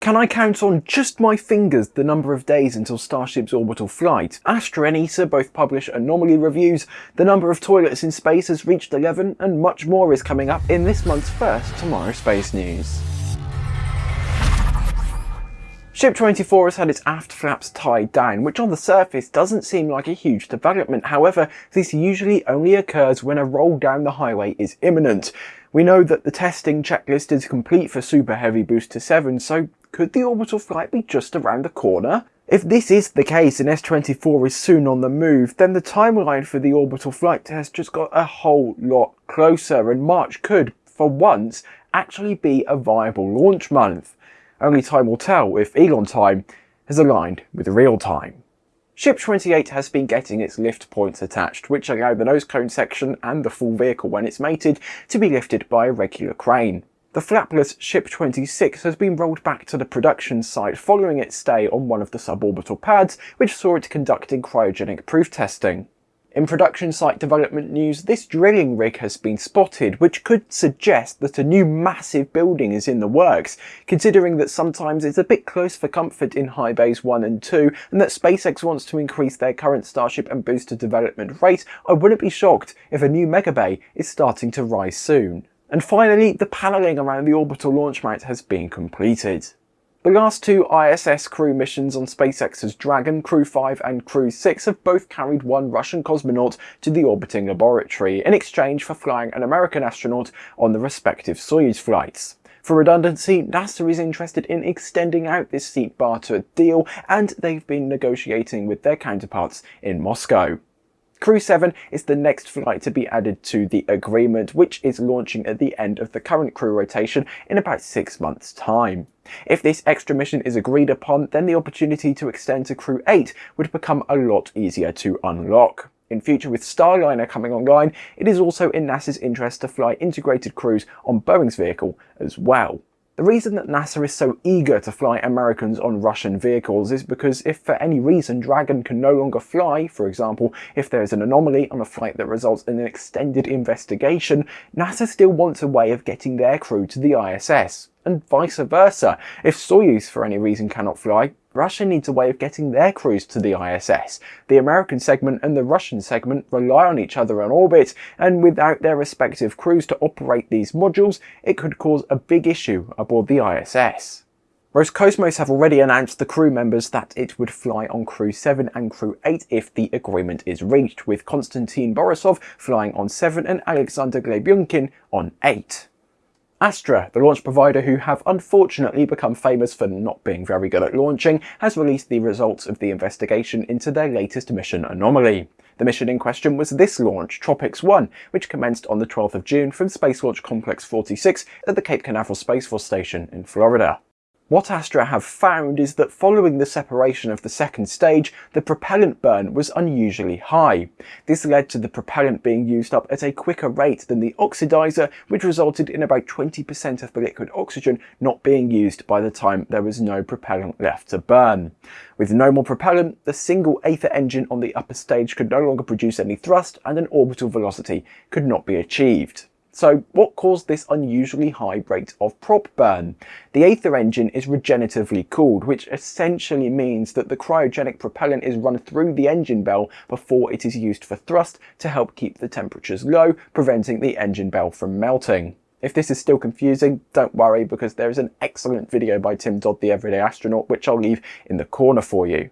Can I count on just my fingers the number of days until Starship's orbital flight? Astra and ESA both publish anomaly reviews, the number of toilets in space has reached 11, and much more is coming up in this month's first Tomorrow Space News. Ship 24 has had its aft flaps tied down, which on the surface doesn't seem like a huge development. However, this usually only occurs when a roll down the highway is imminent. We know that the testing checklist is complete for Super Heavy Booster 7, so could the orbital flight be just around the corner? If this is the case and S24 is soon on the move, then the timeline for the orbital flight test just got a whole lot closer and March could, for once, actually be a viable launch month. Only time will tell if Elon time has aligned with real time. Ship 28 has been getting its lift points attached, which allow the nose cone section and the full vehicle when it's mated to be lifted by a regular crane. The flapless Ship 26 has been rolled back to the production site following its stay on one of the suborbital pads, which saw it conducting cryogenic proof testing. In production site development news, this drilling rig has been spotted, which could suggest that a new massive building is in the works, considering that sometimes it's a bit close for comfort in high bays 1 and 2, and that SpaceX wants to increase their current Starship and booster development rate, I wouldn't be shocked if a new megabay is starting to rise soon. And finally, the panelling around the orbital launch mount has been completed. The last two ISS crew missions on SpaceX's Dragon, Crew 5 and Crew 6 have both carried one Russian cosmonaut to the orbiting laboratory in exchange for flying an American astronaut on the respective Soyuz flights. For redundancy, NASA is interested in extending out this seat barter deal and they've been negotiating with their counterparts in Moscow. Crew 7 is the next flight to be added to the agreement, which is launching at the end of the current crew rotation in about six months' time. If this extra mission is agreed upon, then the opportunity to extend to Crew 8 would become a lot easier to unlock. In future with Starliner coming online, it is also in NASA's interest to fly integrated crews on Boeing's vehicle as well. The reason that NASA is so eager to fly Americans on Russian vehicles is because if for any reason Dragon can no longer fly, for example, if there is an anomaly on a flight that results in an extended investigation, NASA still wants a way of getting their crew to the ISS and vice versa. If Soyuz for any reason cannot fly, Russia needs a way of getting their crews to the ISS. The American segment and the Russian segment rely on each other in orbit, and without their respective crews to operate these modules, it could cause a big issue aboard the ISS. Roscosmos have already announced the crew members that it would fly on Crew 7 and Crew 8 if the agreement is reached, with Konstantin Borisov flying on 7 and Alexander Grebenkin on 8. Astra, the launch provider who have unfortunately become famous for not being very good at launching, has released the results of the investigation into their latest mission anomaly. The mission in question was this launch, TROPICS-1, which commenced on the 12th of June from Space Launch Complex 46 at the Cape Canaveral Space Force Station in Florida. What Astra have found is that following the separation of the second stage, the propellant burn was unusually high. This led to the propellant being used up at a quicker rate than the oxidizer, which resulted in about 20% of the liquid oxygen not being used by the time there was no propellant left to burn. With no more propellant, the single Aether engine on the upper stage could no longer produce any thrust and an orbital velocity could not be achieved. So what caused this unusually high rate of prop burn? The Aether engine is regeneratively cooled, which essentially means that the cryogenic propellant is run through the engine bell before it is used for thrust to help keep the temperatures low, preventing the engine bell from melting. If this is still confusing, don't worry because there is an excellent video by Tim Dodd the Everyday Astronaut which I'll leave in the corner for you.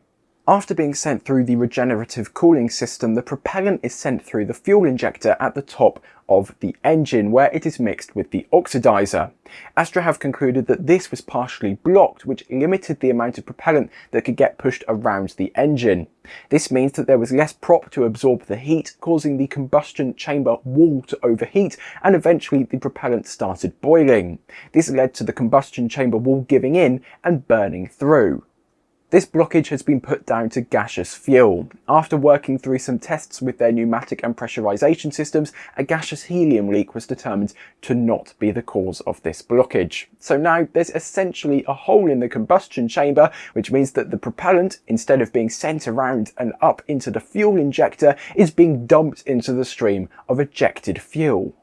After being sent through the regenerative cooling system, the propellant is sent through the fuel injector at the top of the engine where it is mixed with the oxidizer. Astra have concluded that this was partially blocked which limited the amount of propellant that could get pushed around the engine. This means that there was less prop to absorb the heat causing the combustion chamber wall to overheat and eventually the propellant started boiling. This led to the combustion chamber wall giving in and burning through. This blockage has been put down to gaseous fuel. After working through some tests with their pneumatic and pressurization systems, a gaseous helium leak was determined to not be the cause of this blockage. So now there's essentially a hole in the combustion chamber, which means that the propellant, instead of being sent around and up into the fuel injector, is being dumped into the stream of ejected fuel.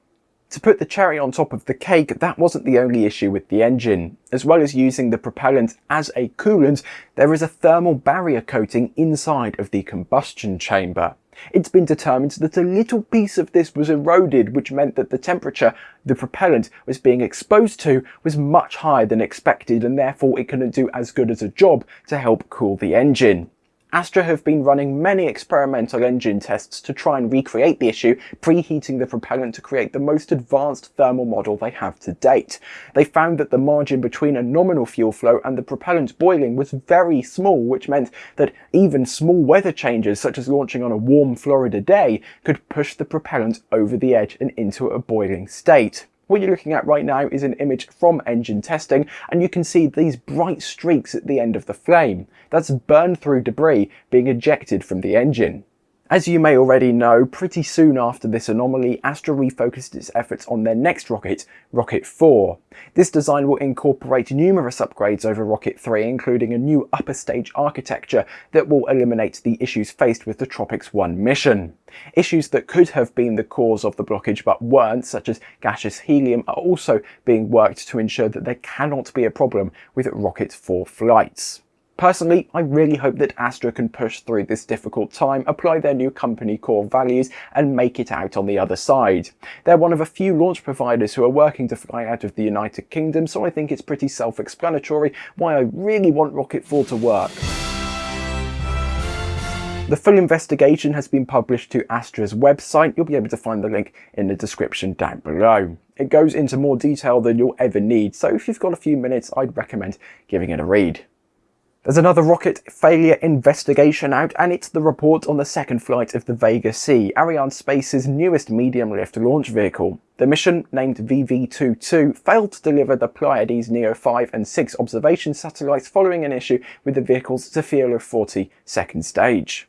To put the cherry on top of the cake, that wasn't the only issue with the engine. As well as using the propellant as a coolant, there is a thermal barrier coating inside of the combustion chamber. It's been determined that a little piece of this was eroded, which meant that the temperature the propellant was being exposed to was much higher than expected and therefore it couldn't do as good as a job to help cool the engine. Astra have been running many experimental engine tests to try and recreate the issue, preheating the propellant to create the most advanced thermal model they have to date. They found that the margin between a nominal fuel flow and the propellant boiling was very small, which meant that even small weather changes, such as launching on a warm Florida day, could push the propellant over the edge and into a boiling state. What you're looking at right now is an image from engine testing and you can see these bright streaks at the end of the flame. That's burn through debris being ejected from the engine. As you may already know, pretty soon after this anomaly, Astra refocused its efforts on their next rocket, Rocket 4. This design will incorporate numerous upgrades over Rocket 3, including a new upper stage architecture that will eliminate the issues faced with the Tropics 1 mission. Issues that could have been the cause of the blockage but weren't, such as gaseous helium, are also being worked to ensure that there cannot be a problem with Rocket 4 flights. Personally, I really hope that Astra can push through this difficult time, apply their new company core values and make it out on the other side. They're one of a few launch providers who are working to fly out of the United Kingdom, so I think it's pretty self-explanatory why I really want Rocket 4 to work. The full investigation has been published to Astra's website. You'll be able to find the link in the description down below. It goes into more detail than you'll ever need, so if you've got a few minutes, I'd recommend giving it a read. There's another rocket failure investigation out and it's the report on the second flight of the Vega C, Arianespace's newest medium-lift launch vehicle. The mission, named VV22, failed to deliver the Pleiades Neo 5 and 6 observation satellites following an issue with the vehicle's Zefiro 40 second stage.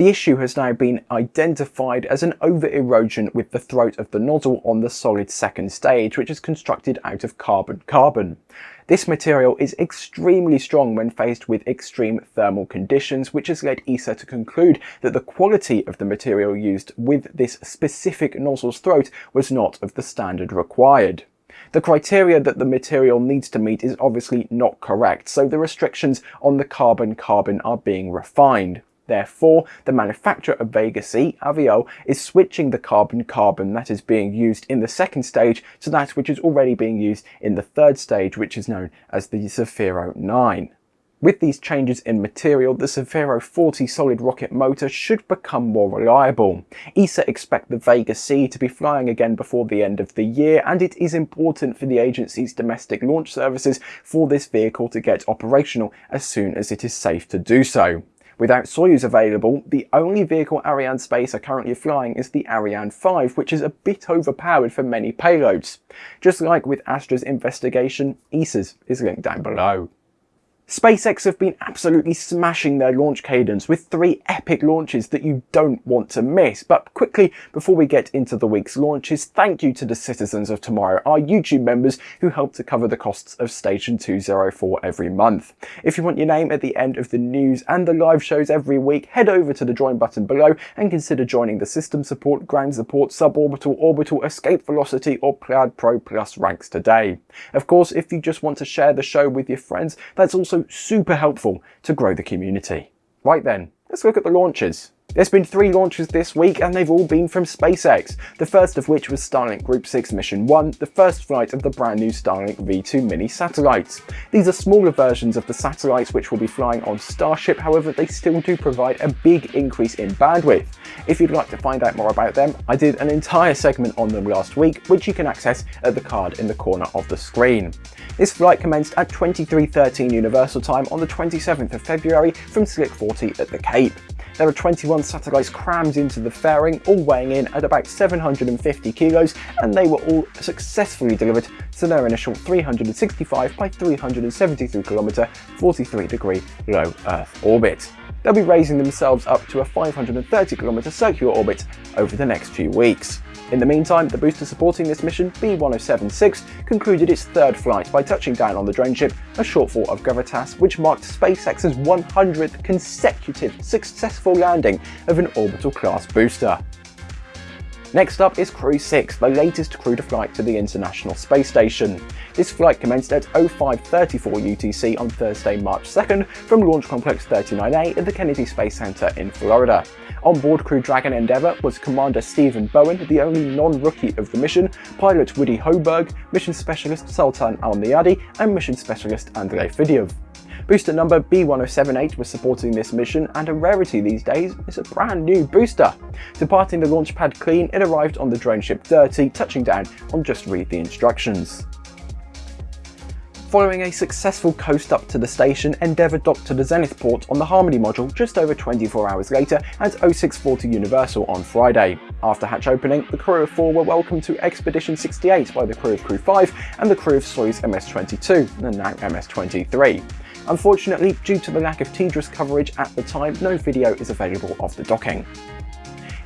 The issue has now been identified as an over-erosion with the throat of the nozzle on the solid second stage, which is constructed out of carbon-carbon. This material is extremely strong when faced with extreme thermal conditions, which has led ESA to conclude that the quality of the material used with this specific nozzle's throat was not of the standard required. The criteria that the material needs to meet is obviously not correct, so the restrictions on the carbon-carbon are being refined. Therefore, the manufacturer of Vega C, Avio, is switching the carbon-carbon that is being used in the second stage to that which is already being used in the third stage, which is known as the Zefiro 9. With these changes in material, the Zefiro 40 solid rocket motor should become more reliable. ESA expect the Vega C to be flying again before the end of the year, and it is important for the agency's domestic launch services for this vehicle to get operational as soon as it is safe to do so. Without Soyuz available, the only vehicle Arianespace are currently flying is the Ariane 5, which is a bit overpowered for many payloads. Just like with Astra's investigation, ESA's is linked down below. SpaceX have been absolutely smashing their launch cadence with three epic launches that you don't want to miss. But quickly, before we get into the week's launches, thank you to the citizens of tomorrow, our YouTube members who help to cover the costs of Station 204 every month. If you want your name at the end of the news and the live shows every week, head over to the join button below and consider joining the system support, ground support, suborbital, orbital, escape velocity or Plaid Pro Plus ranks today. Of course, if you just want to share the show with your friends, that's also super helpful to grow the community. Right then, let's look at the launches. There's been three launches this week and they've all been from SpaceX, the first of which was Starlink Group 6 Mission 1, the first flight of the brand new Starlink V2 mini satellites. These are smaller versions of the satellites which will be flying on Starship, however they still do provide a big increase in bandwidth. If you'd like to find out more about them, I did an entire segment on them last week, which you can access at the card in the corner of the screen. This flight commenced at 23.13 Universal Time on the 27th of February from Slick 40 at the Cape. There are 21 satellites crammed into the fairing, all weighing in at about 750 kilos, and they were all successfully delivered to their initial 365 by 373 kilometer, 43 degree low Earth orbit. They'll be raising themselves up to a 530 kilometer circular orbit over the next few weeks. In the meantime, the booster supporting this mission, B-1076, concluded its third flight by touching down on the drone ship, a shortfall of Gravitas, which marked SpaceX's 100th consecutive successful landing of an orbital class booster. Next up is Crew 6, the latest crewed flight to the International Space Station. This flight commenced at 0534 UTC on Thursday, March 2nd from Launch Complex 39A at the Kennedy Space Center in Florida. On board Crew Dragon Endeavour was Commander Stephen Bowen, the only non-rookie of the mission, pilot Woody Hoburg, mission specialist Sultan Al-Neyadi and mission specialist Andrei Fedyaev. Booster number B1078 was supporting this mission and a rarity these days is a brand new booster. Departing the launch pad clean, it arrived on the drone ship Dirty, touching down on just read the instructions. Following a successful coast up to the station, Endeavour docked to the Zenith port on the Harmony module just over 24 hours later at 0640 Universal on Friday. After hatch opening, the crew of 4 were welcomed to Expedition 68 by the crew of Crew 5 and the crew of Soyuz MS-22, and now MS-23. Unfortunately, due to the lack of TDRS coverage at the time, no video is available of the docking.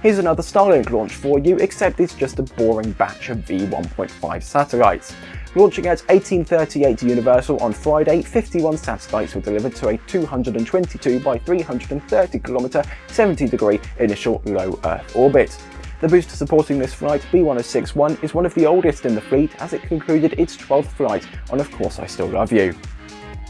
Here's another Starlink launch for you, except it's just a boring batch of V1.5 satellites. Launching at 1838 Universal on Friday, 51 satellites were delivered to a 222 by 330 km 70 degree initial low Earth orbit. The booster supporting this flight, B1061, is one of the oldest in the fleet as it concluded its 12th flight on Of Course I Still Love You.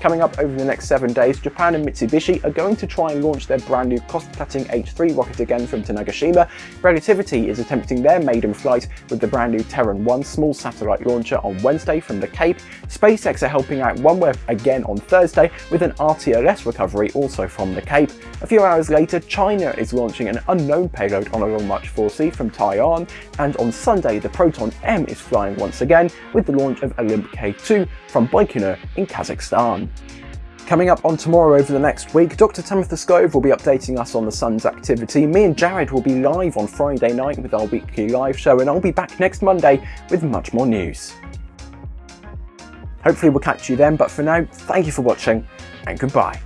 Coming up over the next seven days, Japan and Mitsubishi are going to try and launch their brand new cost-cutting H3 rocket again from Tanegashima. Relativity is attempting their maiden flight with the brand new Terran 1 small satellite launcher on Wednesday from the Cape. SpaceX are helping out OneWeb again on Thursday with an RTLS recovery also from the Cape. A few hours later, China is launching an unknown payload on a Long March 4C from Taiyuan, and on Sunday the Proton M is flying once again with the launch of Olymp K2 from Baikonur in Kazakhstan. Coming up on tomorrow over the next week, Dr. Tamitha Skov will be updating us on the sun's activity. Me and Jared will be live on Friday night with our weekly live show, and I'll be back next Monday with much more news. Hopefully we'll catch you then, but for now, thank you for watching, and goodbye.